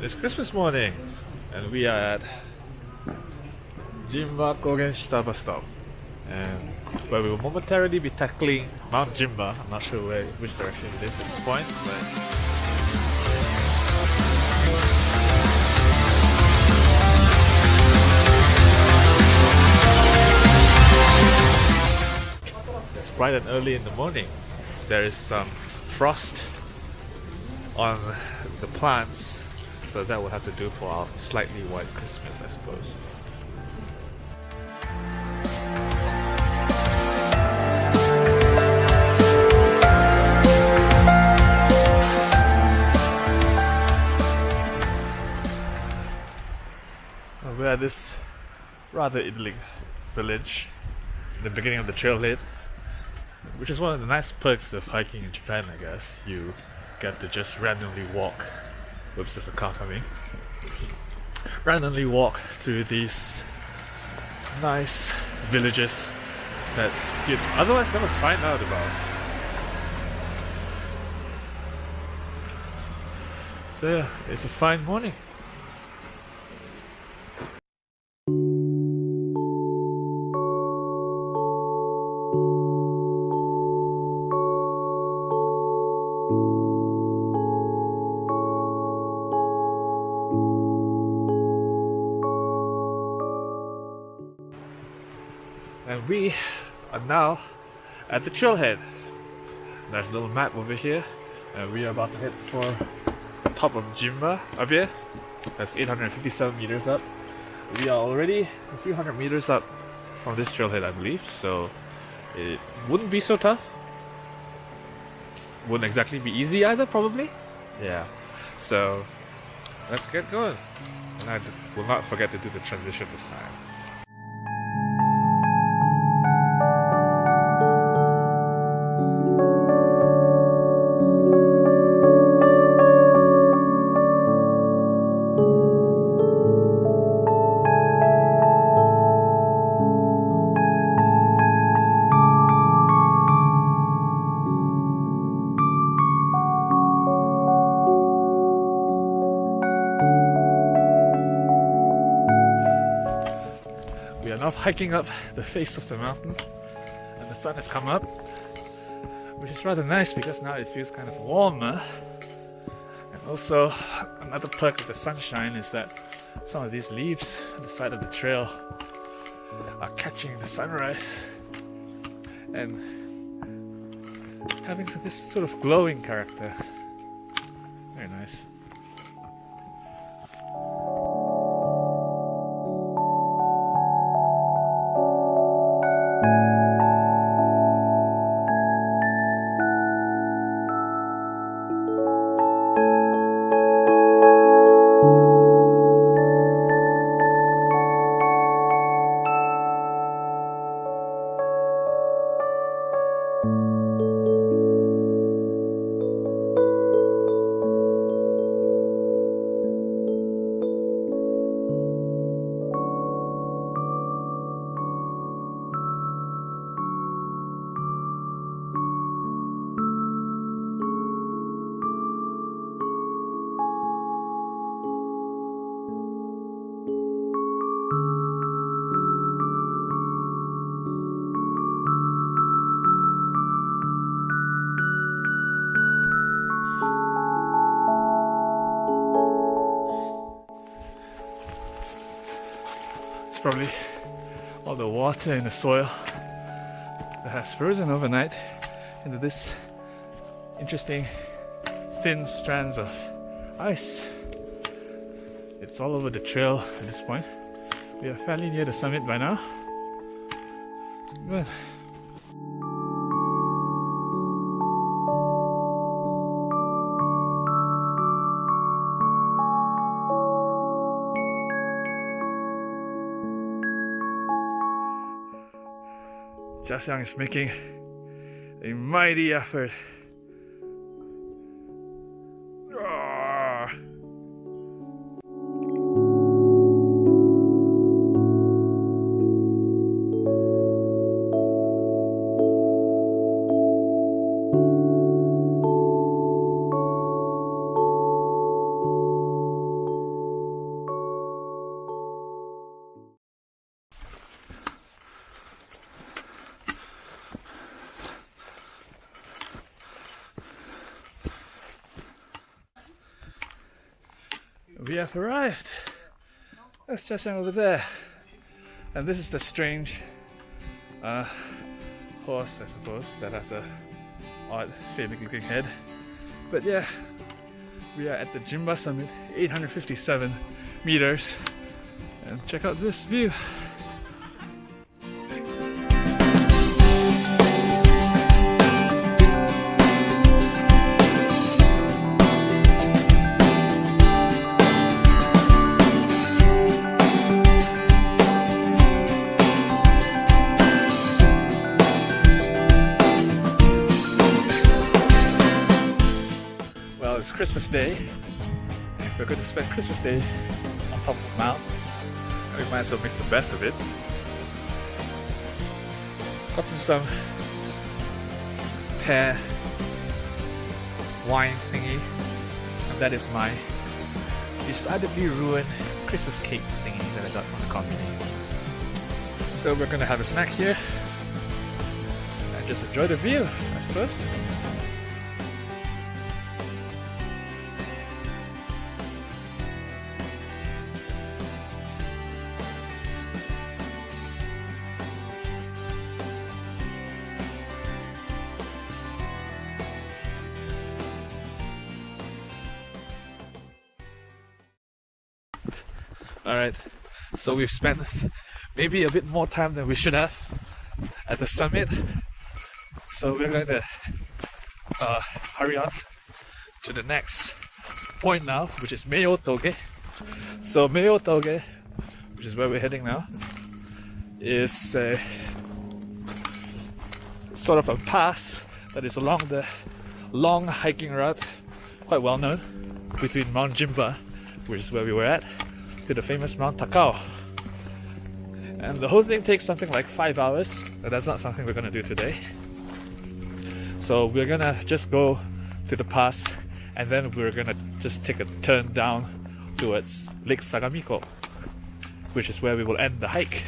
It's Christmas morning, and we are at Jinba Kogenshita bus stop, and where we will momentarily be tackling Mount Jinba. I'm not sure where, which direction it is at this point, but bright and early in the morning. There is some frost on the plants, so that will have to do for our slightly white Christmas, I suppose. Uh, We're at this rather idyllic village in the beginning of the trailhead, which is one of the nice perks of hiking in Japan, I guess. You get to just randomly walk. Whoops, there's a car coming. Randomly walk to these nice villages that you'd otherwise never find out about. So, yeah, it's a fine morning. Now at the trailhead. There's a little map over here, and we are about to head for top of Jinba up here. That's 857 meters up. We are already a few hundred meters up from this trailhead, I believe, so it wouldn't be so tough. Wouldn't exactly be easy either, probably. Yeah. So let's get going. And I will not forget to do the transition this time. Hiking up the face of the mountain, and the sun has come up, which is rather nice because now it feels kind of warmer. And also, another perk of the sunshine is that some of these leaves on the side of the trail are catching the sunrise and having this sort of glowing character. Very nice. Probably all the water in the soil that has frozen overnight into this interesting thin strands of ice. It's all over the trail at this point. We are fairly near the summit by now. Good. Jiaxiang is making a mighty effort. Over there. And this is the strange uh, horse, I suppose, that has a odd, phallic looking head. But yeah, we are at the Jimba summit, 857 meters. And check out this view. We're going to spend Christmas Day on top of the mountain. And we might as well make the best of it. Gotten some pear wine thingy. And that is my decidedly ruined Christmas cake thingy that I got from the company. So we're gonna have a snack here and just enjoy the view, I suppose. Alright, so we've spent maybe a bit more time than we should have at the summit. So we're going to uh, hurry on to the next point now, which is Meio Toge. So Meio Toge, which is where we're heading now, is a sort of a pass that is along the long hiking route, quite well known, between Mount Jimba, which is where we were at, to the famous Mount Takao. And the whole thing takes something like five hours, and that's not something we're gonna do today. So we're gonna just go to the pass, and then we're gonna just take a turn down towards Lake Sagamiko, which is where we will end the hike.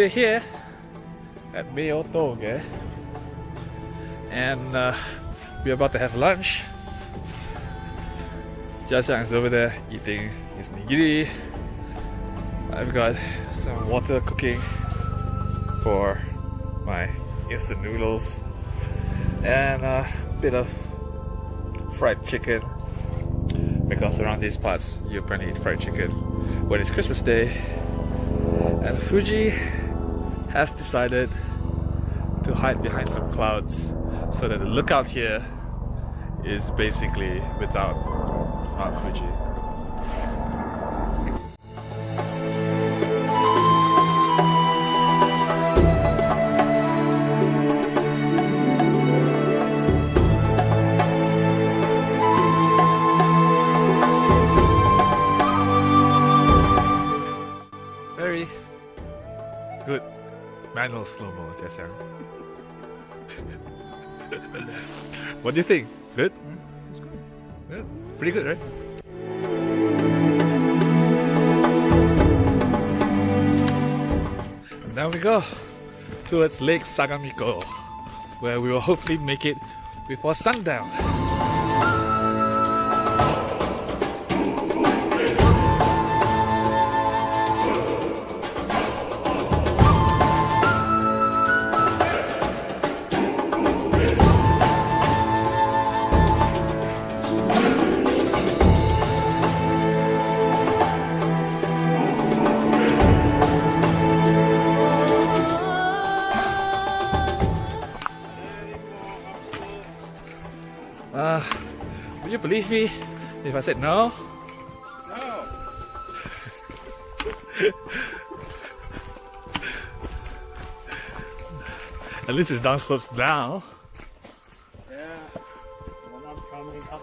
We're here at Meio Toge and uh, we're about to have lunch. Jiaxiang is over there eating his nigiri. I've got some water cooking for my instant noodles and a bit of fried chicken because around these parts you apparently eat fried chicken when it's Christmas Day and Fuji has decided to hide behind some clouds so that the lookout here is basically without Mount Fuji. Very good manual slow-mo, Jiaxiang. what do you think? Good? Hmm? Good. Pretty good, right? And now we go towards Lake Sagamiko, where we will hopefully make it before sundown. Me if I said no? No. At least it's downslopes now. Yeah. When I'm coming up.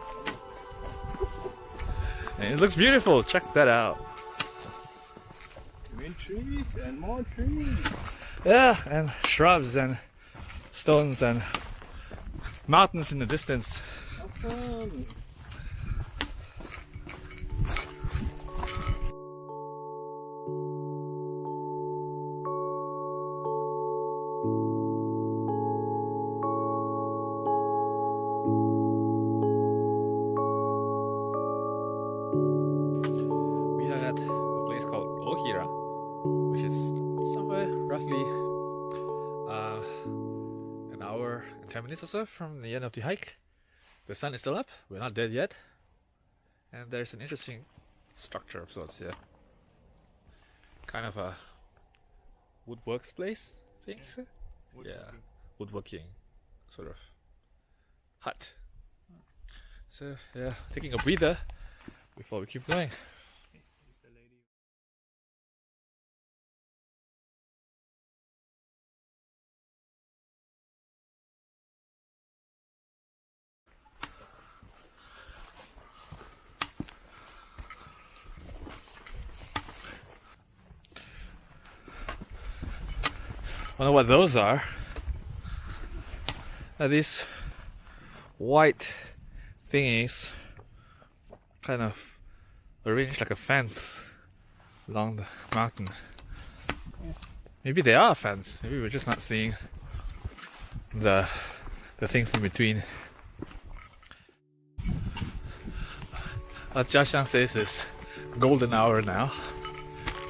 And it looks beautiful. Check that out. Green trees and more trees. Yeah, and shrubs and stones and mountains in the distance. Awesome. An hour 10 minutes or so from the end of the hike. The sun is still up, we're not dead yet, and there's an interesting structure of sorts here. Kind of a woodworks place, I think. so? Yeah, woodworking sort of hut. So, yeah, taking a breather before we keep going. Wonder what those are. Are these white thingies kind of arranged like a fence along the mountain? Maybe they are a fence. Maybe we're just not seeing the the things in between. Uh, Jiaxiang says it's golden hour now,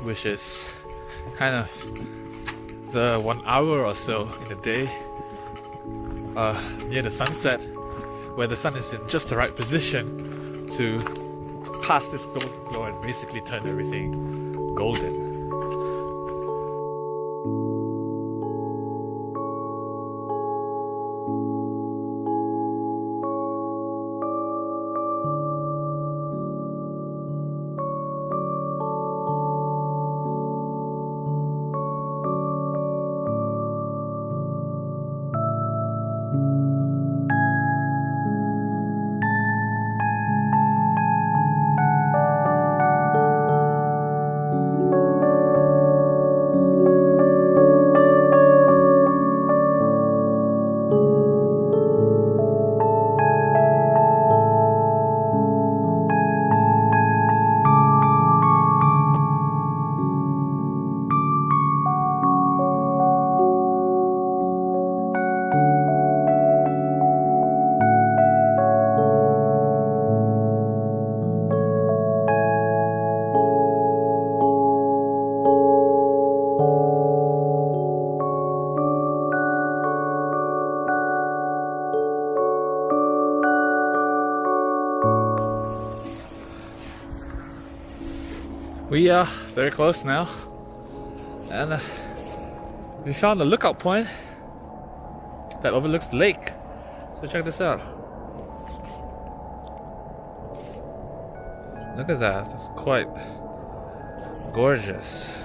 which is kind of the one hour or so in the day uh, near the sunset where the sun is in just the right position to cast this golden glow and basically turn everything golden. We are very close now, and uh, we found a lookout point that overlooks the lake. So check this out. Look at that, it's quite gorgeous.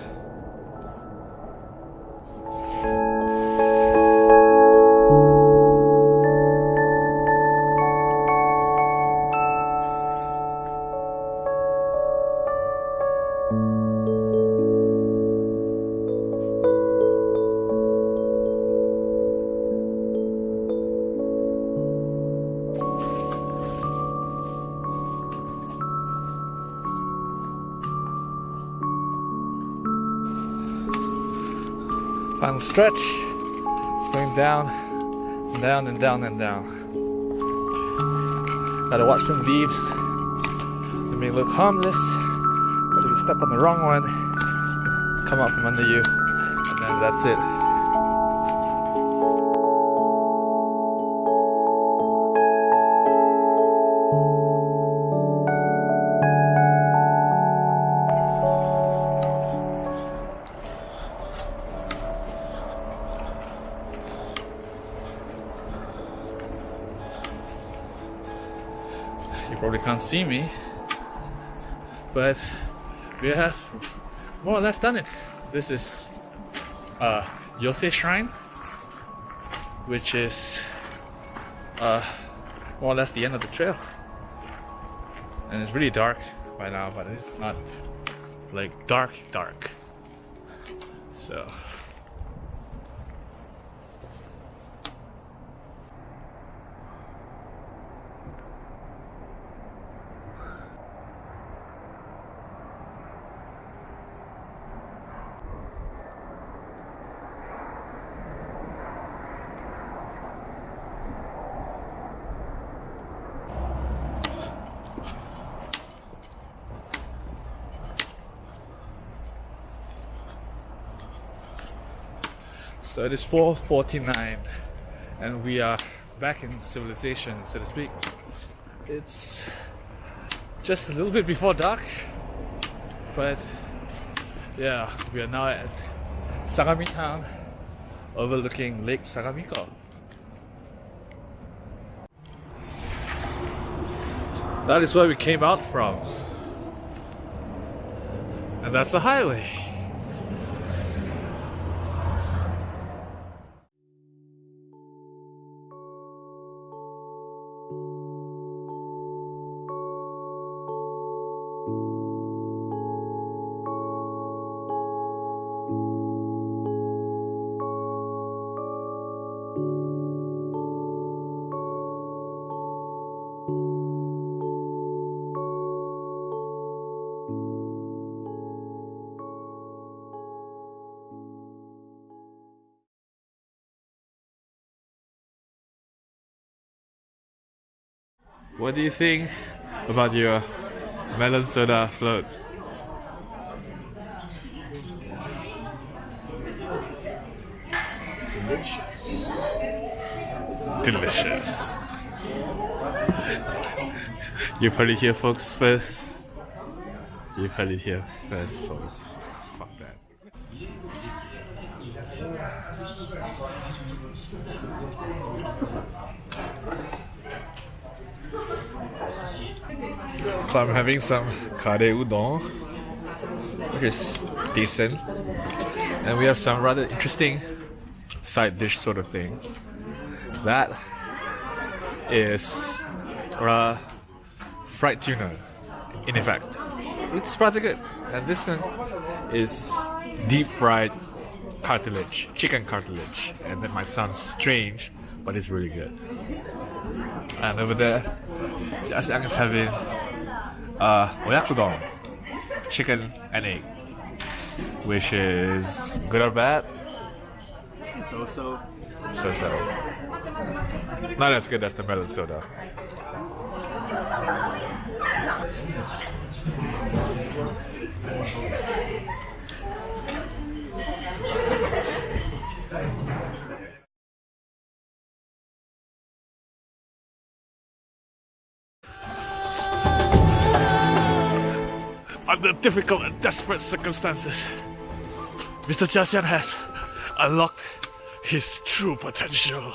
Stretch. It's going down, and down, and down, and down. Gotta watch them leaves. They may look harmless, but if you step on the wrong one, come out from under you, and then that's it. Can't see me, but we have more or less done it. This is uh, Yosei Shrine, which is uh, more or less the end of the trail. And it's really dark right now, but it's not like dark, dark. So. So it is 4.49 and we are back in civilization, so to speak. It's just a little bit before dark, but yeah, we are now at Sagami Town overlooking Lake Sagamiko. That is where we came out from. And that's the highway. What do you think about your melon soda float? Delicious. Delicious. You've heard it here, folks, first. You've heard it here first, folks. Fuck that. So I'm having some kare udon, which is decent, and we have some rather interesting side dish sort of things. That is uh, fried tuna, in effect. It's rather good, and this one is deep fried cartilage, chicken cartilage, and that might sound strange, but it's really good. And over there, just is having uh, oyakodon, chicken and egg, which is good or bad? So so. So so. Not as good as the melon soda. Under difficult and desperate circumstances, Mr. Jiaxiang has unlocked his true potential.